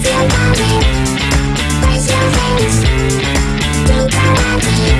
Raise your hands, go karaoke, bang your head.